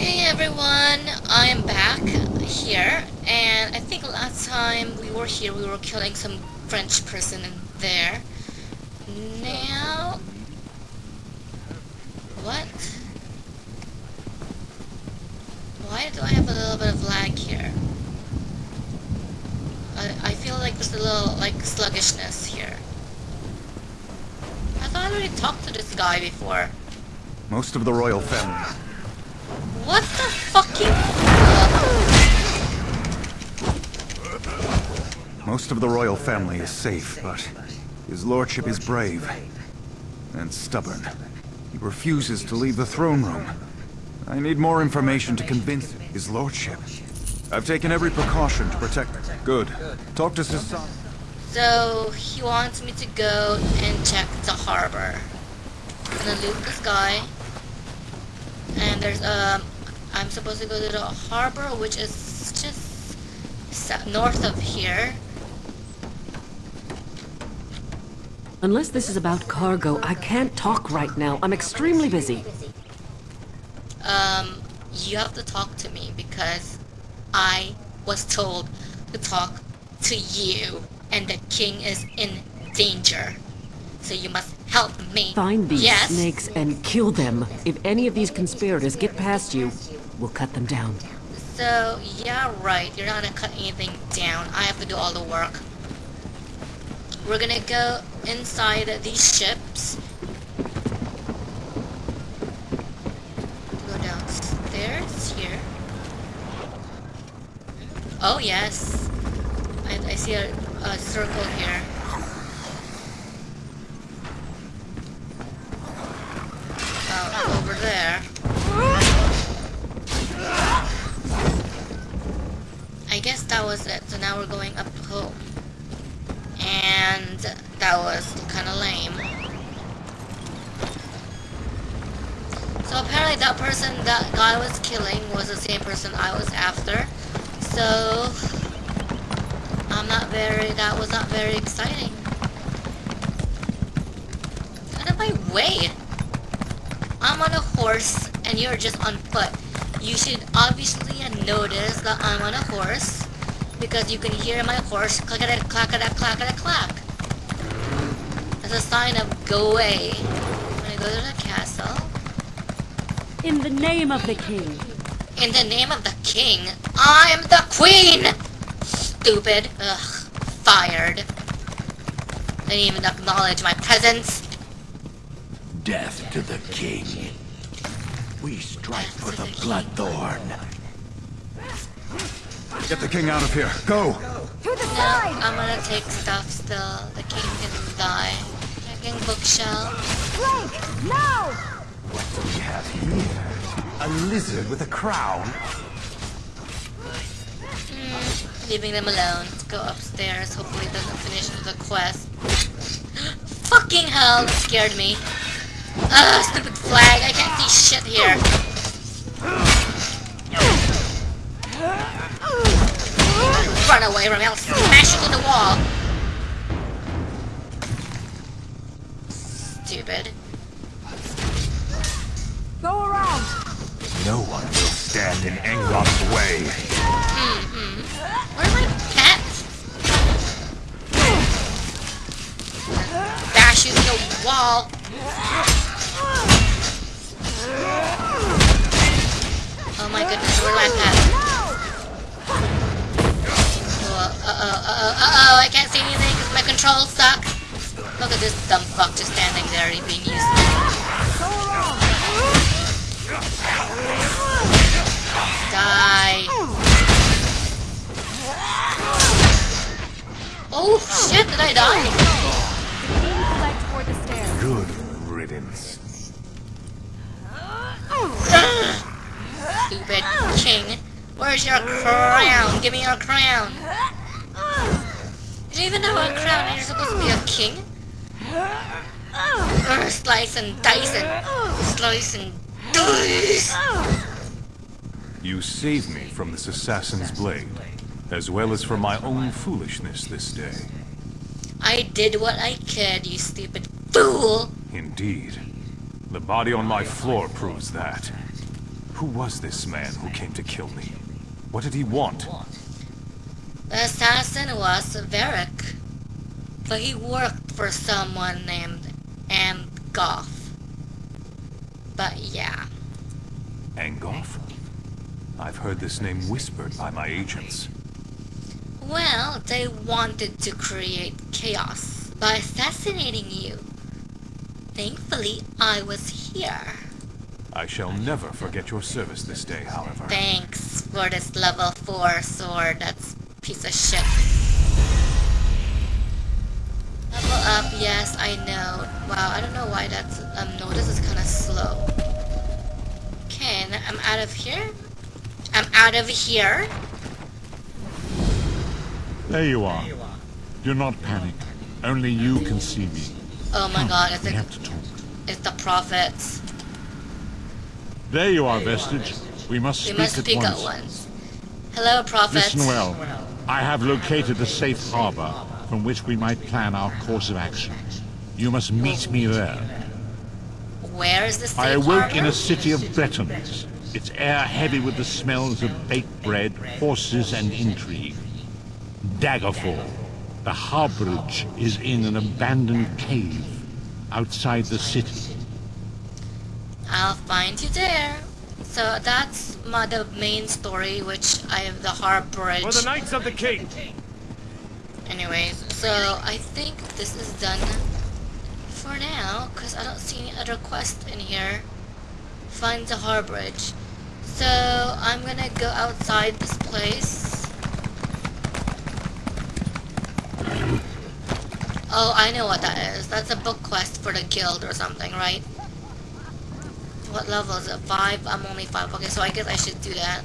Hey everyone, I am back here, and I think last time we were here we were killing some French person in there. Now... What? Why do I have a little bit of lag here? I, I feel like there's a little, like, sluggishness here. I thought I already talked to this guy before. Most of the royal family. What the fucking... Most of the royal family is safe, but his lordship is brave and stubborn. He refuses to leave the throne room. I need more information to convince his lordship. I've taken every precaution to protect... Good. Talk to Sasan. So, he wants me to go and check the harbor. I'm gonna loot this guy. And there's, um, I'm supposed to go to the harbor, which is just north of here. Unless this is about cargo, I can't talk right now. I'm extremely busy. Um, you have to talk to me because I was told to talk to you and the king is in danger. So you must help me. Find these yes. snakes and kill them. If any of these conspirators get past you, we'll cut them down. So, yeah, right. You're not gonna cut anything down. I have to do all the work. We're gonna go inside these ships. Go downstairs here. Oh, yes. I, I see a, a circle here. Oh, over there. That was it. So now we're going up home. And that was kind of lame. So apparently that person that guy was killing was the same person I was after. So I'm not very, that was not very exciting. Out of my way! I'm on a horse and you're just on foot. You should obviously notice that I'm on a horse because you can hear my horse clack-a-da, clack-a-da, clack-a-da, clack. That's a sign of go away. I'm gonna go to the castle. In the name of the king. In the name of the king, I'm the queen! Stupid. Ugh. Fired. Didn't even acknowledge my presence. Death to the king. We strike for the Bloodthorn. Get the king out of here. Go! No, I'm gonna take stuff still. The king can die. Checking bookshelf. Blake, no! What do we have here? A lizard with a crown? Mm, leaving them alone. Let's go upstairs. Hopefully it doesn't finish the quest. Fucking hell, that scared me. Ugh, stupid flag. I can't see shit here. Run away from me. I'll smash you in the wall. Stupid. Go around! No one will stand in Engrom's way. Mm-hmm. Where's my pet? Bash you in the wall. Oh my goodness, where's my pet? Uh-oh, uh-oh, uh-oh, I can't see anything because my controls suck. Look at this dumb fuck just standing there being useless. Die. Oh shit, did I die? Led toward the stairs. Good riddance. Stupid king. Where's your crown? Give me your crown. Do you even know a crown you're supposed to be a king? Urgh, slice and dice and slice and dice. You saved me from this assassin's blade, as well as from my own foolishness this day. I did what I could, you stupid fool. Indeed. The body on my floor proves that. Who was this man who came to kill me? What did he want? The assassin was Varric, but he worked for someone named Angof. But yeah. Angof? I've heard this name whispered by my agents. Well, they wanted to create chaos by assassinating you. Thankfully, I was here. I shall never forget your service this day, however. Thanks for this level 4 sword that's piece of shit. Level up, yes, I know. Wow, I don't know why that's, um, no, this is kind of slow. Okay, I'm out of here. I'm out of here. There you are. Do not panic. Only you can see me. Oh my Come, god, it's, we have to talk. it's the prophets. There you are, Vestige. We must We speak, must at, speak once. at once. Hello, prophets. Listen well. I have located a safe harbor from which we might plan our course of action. You must meet me there. Where is the safe I awoke in a city of Bretons, its air heavy with the smells of baked bread, horses, and intrigue. Daggerfall. The harborage is in an abandoned cave outside the city. I'll find you there. So that's my, the main story, which I have the harborage. For the Knights of the King! Anyways, so I think this is done for now, because I don't see any other quest in here. Find the harborage. So I'm gonna go outside this place. Oh, I know what that is. That's a book quest for the guild or something, right? What level is it? Five? I'm only five. Okay, so I guess I should do that.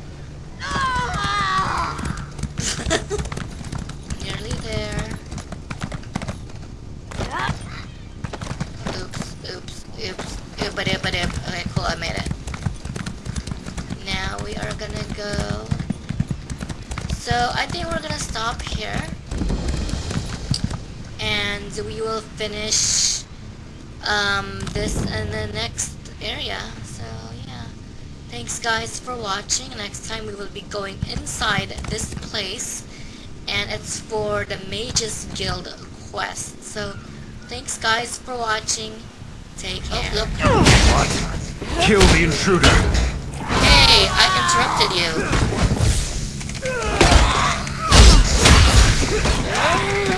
Nearly there. Oops, oops, oops, oop a doop a Okay, cool, I made it. Now we are gonna go. So I think we're gonna stop here. And we will finish um, this in the next area. So yeah. Thanks guys for watching. Next time we will be going inside this place. And it's for the Mages Guild quest. So thanks guys for watching. Take oh, care. Oh, look. What? Kill the intruder! Hey, I interrupted you.